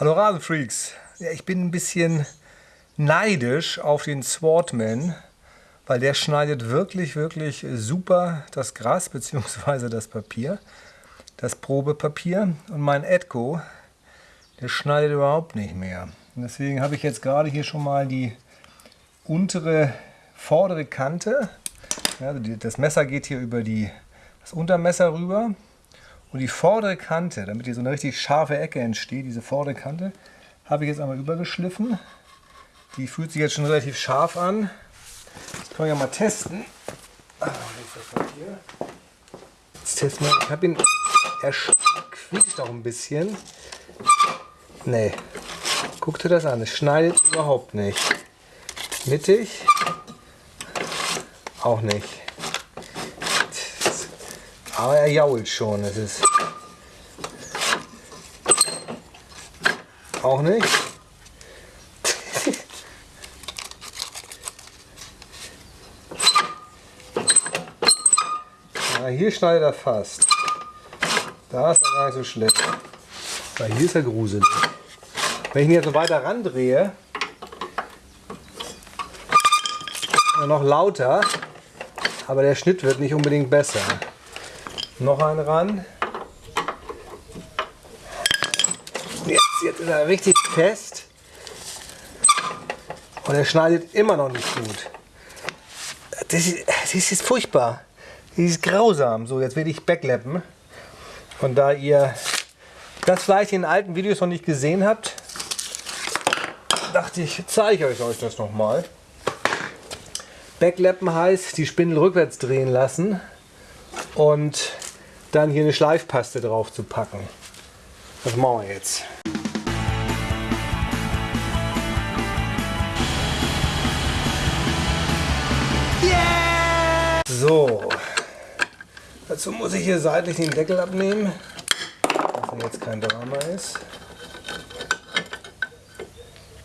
Hallo Rasenfreaks. Ja, ich bin ein bisschen neidisch auf den Swordman, weil der schneidet wirklich, wirklich super das Gras bzw. das Papier, das Probepapier. Und mein Edco, der schneidet überhaupt nicht mehr. Und deswegen habe ich jetzt gerade hier schon mal die untere, vordere Kante. Ja, das Messer geht hier über die, das Untermesser rüber. Und die vordere Kante, damit hier so eine richtig scharfe Ecke entsteht, diese vordere Kante, habe ich jetzt einmal übergeschliffen. Die fühlt sich jetzt schon relativ scharf an. Das können wir ja mal testen. Jetzt testen wir. Ich habe ihn, er quietscht auch ein bisschen. Nee, guck dir das an, es schneidet überhaupt nicht. Mittig, auch nicht. Aber er jault schon. Es ist auch nicht. Ja, hier schneidet er fast. Da ist er gar nicht so schlimm. Weil hier ist er gruselig. Wenn ich ihn jetzt noch weiter randrehe, noch lauter, aber der Schnitt wird nicht unbedingt besser. Noch einen ran. Jetzt, jetzt ist er richtig fest. Und er schneidet immer noch nicht gut. Das ist, das ist furchtbar. Das ist grausam. So, jetzt werde ich backleppen. Und da ihr das vielleicht in alten Videos noch nicht gesehen habt, dachte ich, zeige ich euch das nochmal. Backlappen heißt, die Spindel rückwärts drehen lassen und dann hier eine Schleifpaste drauf zu packen. Das machen wir jetzt. Yeah! So, dazu muss ich hier seitlich den Deckel abnehmen, dass jetzt kein Drama ist.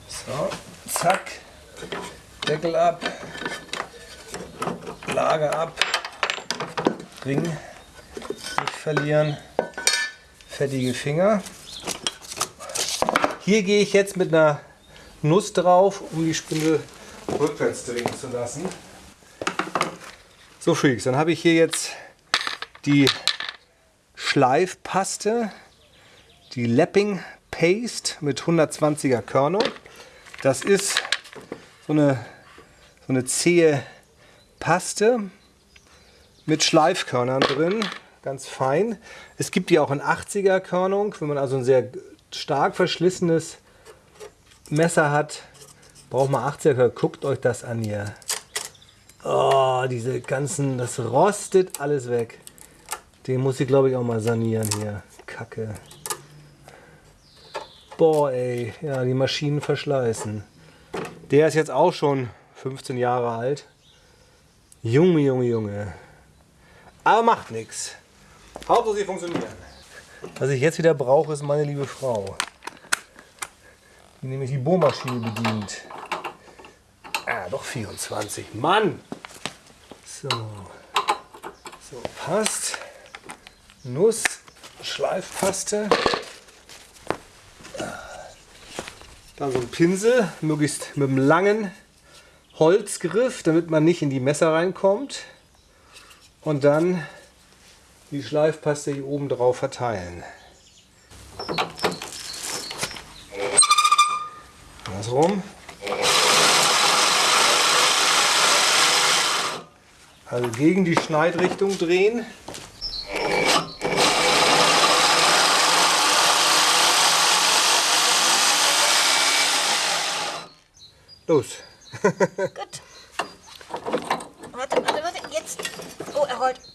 So, zack, Deckel ab, Lager ab, Ring verlieren. Fettige Finger. Hier gehe ich jetzt mit einer Nuss drauf, um die Spindel rückwärts drehen zu lassen. So Freaks, dann habe ich hier jetzt die Schleifpaste, die Lapping Paste mit 120er Körnung. Das ist so eine, so eine zähe Paste mit Schleifkörnern drin ganz fein. Es gibt die auch in 80er Körnung, wenn man also ein sehr stark verschlissenes Messer hat, braucht man 80er. Guckt euch das an hier. Oh, diese ganzen, das rostet alles weg. Den muss ich glaube ich auch mal sanieren hier. Kacke. Boah ey, ja die Maschinen verschleißen. Der ist jetzt auch schon 15 Jahre alt. Junge, Junge, Junge. Aber macht nichts. Hauptsache sie funktionieren. Was ich jetzt wieder brauche, ist meine liebe Frau. Die nämlich die Bohrmaschine bedient. Ah, doch 24. Mann! So. So, passt. Nuss, Schleifpaste. Dann so ein Pinsel, möglichst mit einem langen Holzgriff, damit man nicht in die Messer reinkommt. Und dann die Schleifpaste hier oben drauf verteilen. Andersrum. Also gegen die Schneidrichtung drehen. Los. Gut. Warte, warte, warte. Jetzt. Oh, er rollt.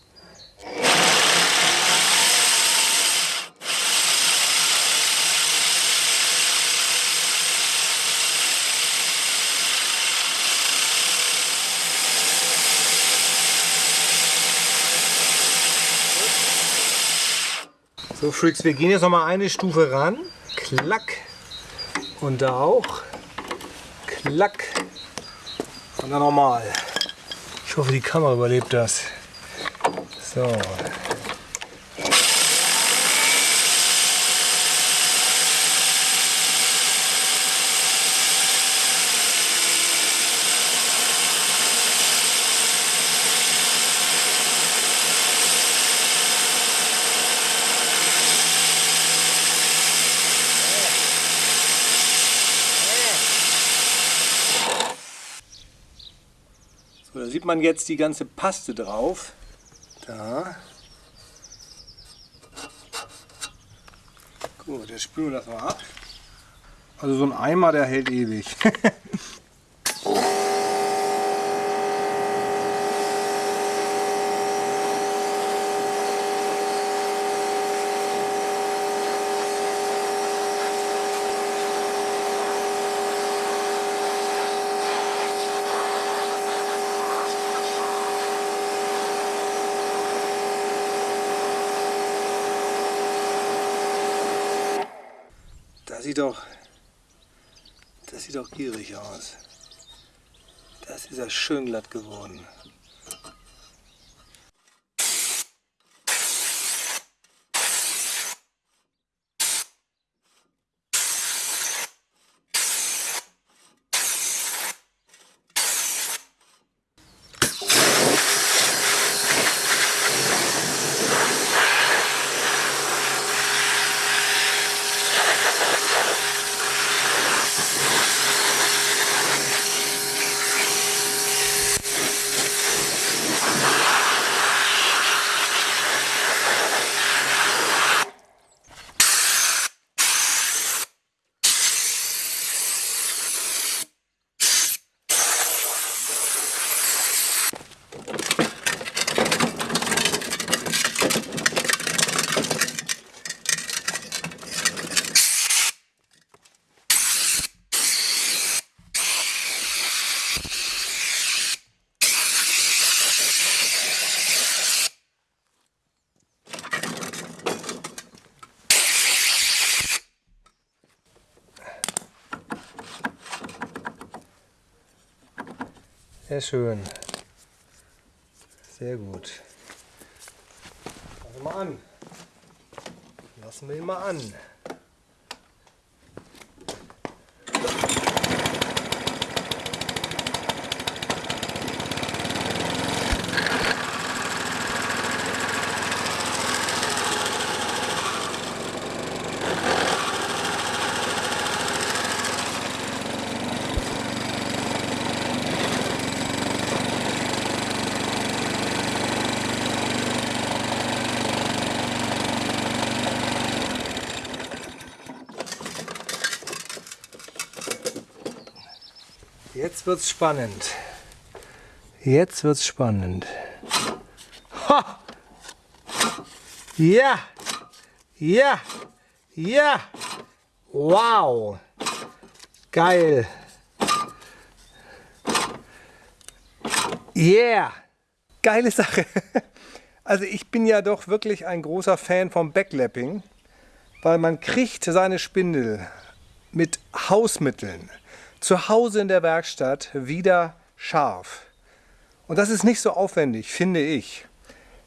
So Freaks, wir gehen jetzt noch mal eine Stufe ran. Klack. Und da auch. Klack. Und dann nochmal. Ich hoffe, die Kamera überlebt das. So. Da sieht man jetzt die ganze Paste drauf. Da. Gut, jetzt spülen wir das mal ab. Also so ein Eimer, der hält ewig. Das sieht doch, das sieht doch gierig aus. Das ist ja schön glatt geworden. Sehr schön. Sehr gut. Lassen wir mal an. Lassen wir ihn mal an. Jetzt wird's spannend. Jetzt wird's spannend. Ha! Ja! Ja! Ja! Wow! Geil! Yeah! Geile Sache! Also ich bin ja doch wirklich ein großer Fan vom Backlapping, weil man kriegt seine Spindel mit Hausmitteln zu Hause in der Werkstatt wieder scharf. Und das ist nicht so aufwendig, finde ich.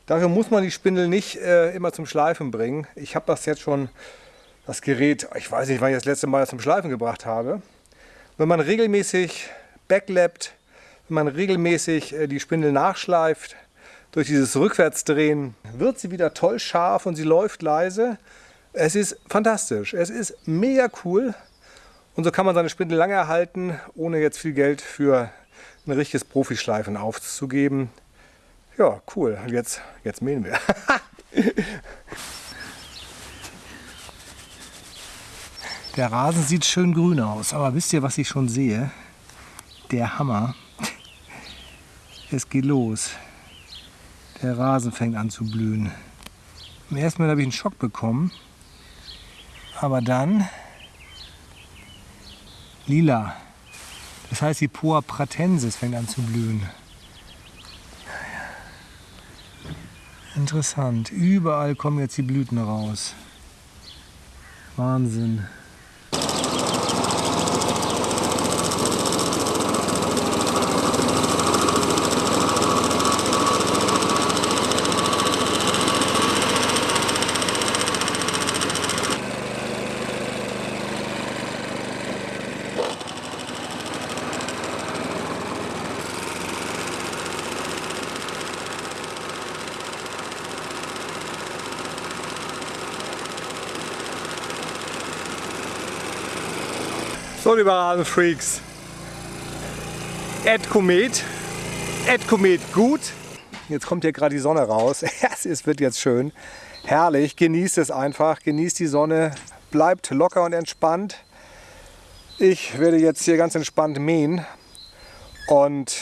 Dafür muss man die Spindel nicht äh, immer zum Schleifen bringen. Ich habe das jetzt schon, das Gerät, ich weiß nicht, wann ich das letzte Mal zum Schleifen gebracht habe. Wenn man regelmäßig backlappt, wenn man regelmäßig äh, die Spindel nachschleift, durch dieses Rückwärtsdrehen wird sie wieder toll scharf und sie läuft leise. Es ist fantastisch. Es ist mega cool. Und so kann man seine Spindel lange erhalten, ohne jetzt viel Geld für ein richtiges Profischleifen aufzugeben. Ja, cool. Und jetzt, jetzt mähen wir. Der Rasen sieht schön grün aus, aber wisst ihr, was ich schon sehe? Der Hammer. Es geht los. Der Rasen fängt an zu blühen. Im ersten Mal habe ich einen Schock bekommen, aber dann lila. Das heißt, die Poa pratensis fängt an zu blühen. Interessant. Überall kommen jetzt die Blüten raus. Wahnsinn. So, liebe Rasenfreaks, Ed Komet Edcomet gut. Jetzt kommt hier gerade die Sonne raus. es wird jetzt schön. Herrlich. Genießt es einfach. Genießt die Sonne. Bleibt locker und entspannt. Ich werde jetzt hier ganz entspannt mähen. Und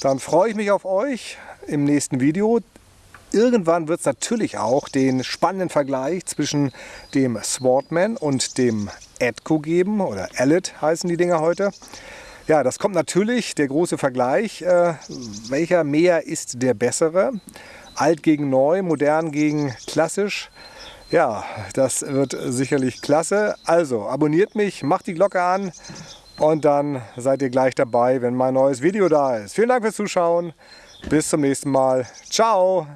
dann freue ich mich auf euch im nächsten Video. Irgendwann wird es natürlich auch den spannenden Vergleich zwischen dem Swordman und dem Edco geben. Oder Ellet heißen die Dinger heute. Ja, das kommt natürlich, der große Vergleich. Äh, welcher Mäher ist der bessere? Alt gegen neu, modern gegen klassisch. Ja, das wird sicherlich klasse. Also abonniert mich, macht die Glocke an und dann seid ihr gleich dabei, wenn mein neues Video da ist. Vielen Dank fürs Zuschauen. Bis zum nächsten Mal. Ciao.